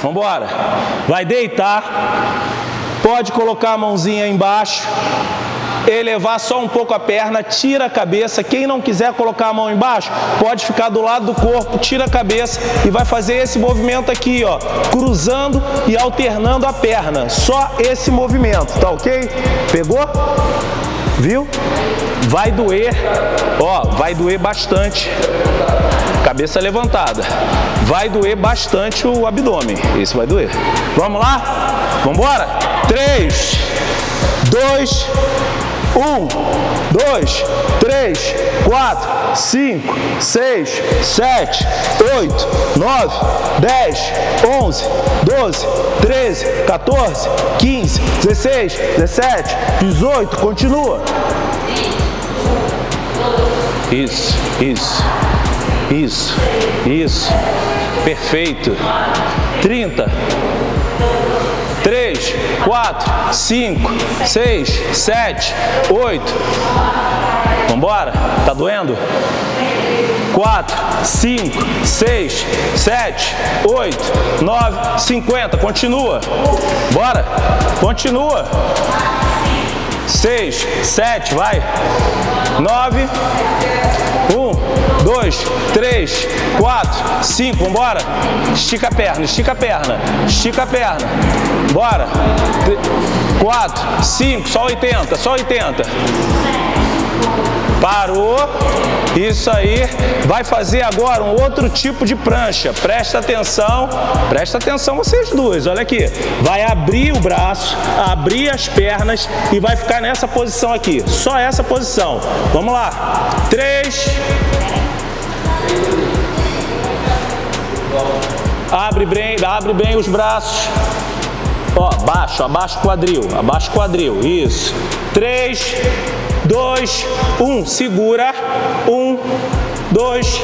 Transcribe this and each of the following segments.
Vamos embora. Vai deitar. Pode colocar a mãozinha embaixo. Elevar só um pouco a perna, tira a cabeça. Quem não quiser colocar a mão embaixo, pode ficar do lado do corpo, tira a cabeça e vai fazer esse movimento aqui, ó, cruzando e alternando a perna. Só esse movimento, tá ok? Pegou? Viu? Vai doer, ó, vai doer bastante. Cabeça levantada. Vai doer bastante o abdômen. Esse vai doer. Vamos lá? Vamos embora? 3, 2, 1, 2, 3, 4, 5, 6, 7, 8, 9, 10, 11, 12, 13, 14, 15, 16, 17, 18. Continua. Isso, isso, isso, isso. Perfeito. 30. 3, 4, 5, 6, 7, 8. Vamos embora? Tá doendo? 4, 5, 6, 7, 8, 9, 50. Continua. Bora. Continua. 6, 7, vai. 9, 1, 2, 3, 4, 5, vambora. Estica a perna, estica a perna, estica a perna. Bora. 4, 5, só 80, só 80. Parou. Isso aí. Vai fazer agora um outro tipo de prancha. Presta atenção. Presta atenção vocês duas. Olha aqui. Vai abrir o braço, abrir as pernas e vai ficar nessa posição aqui. Só essa posição. Vamos lá. Três. Abre bem, abre bem os braços. Ó, baixo, abaixa o quadril, abaixa o quadril, isso. Três, dois, um, segura. Um, dois,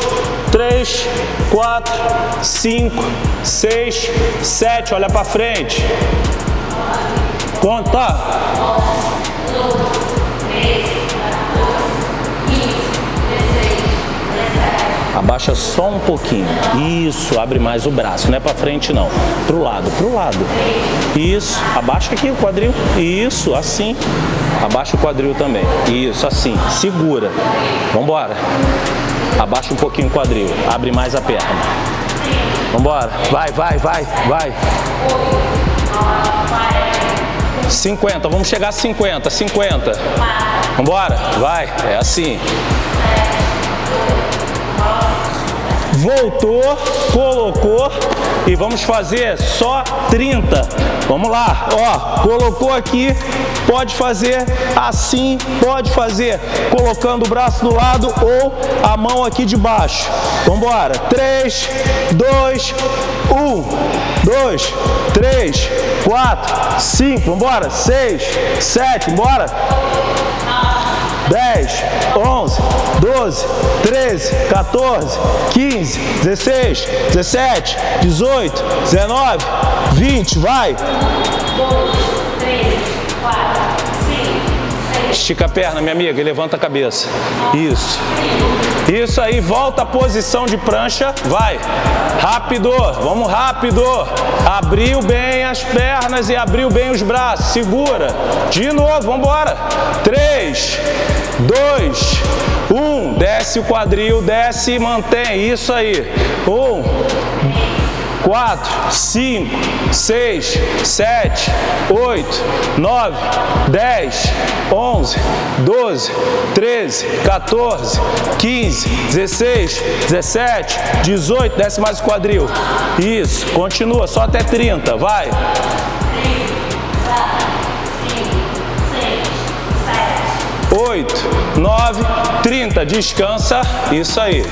três, quatro, cinco, seis, sete, olha para frente. Conta. Abaixa só um pouquinho. Isso, abre mais o braço. Não é para frente, não. Pro lado, pro lado. Isso, abaixa aqui o quadril. Isso, assim. Abaixa o quadril também. Isso, assim. Segura. Vambora. Abaixa um pouquinho o quadril. Abre mais a perna. Vambora. Vai, vai, vai, vai. 50, vamos chegar a 50, 50. Vambora, vai, é assim voltou, colocou e vamos fazer só 30. Vamos lá, ó, colocou aqui, pode fazer assim, pode fazer colocando o braço do lado ou a mão aqui de baixo. Vamos embora. 3, 2, 1, 2, 3, 4, 5, vamos embora. 6, 7, bora. 10, 11, 12, 13, 14, 15, 16, 17, 18, 19, 20, vai! 2, 3, 4, Estica a perna, minha amiga, e levanta a cabeça. Isso. Isso aí, volta à posição de prancha. Vai. Rápido. Vamos rápido. Abriu bem as pernas e abriu bem os braços. Segura. De novo, vamos embora. Três, dois, um. Desce o quadril, desce e mantém. Isso aí. Um, 4, 5, 6, 7, 8, 9, 10, 11, 12, 13, 14, 15, 16, 17, 18, desce mais o quadril. Isso, continua, só até 30, vai. 3, 4, 5, 6, 7, 8, 9, 30, descansa, isso aí.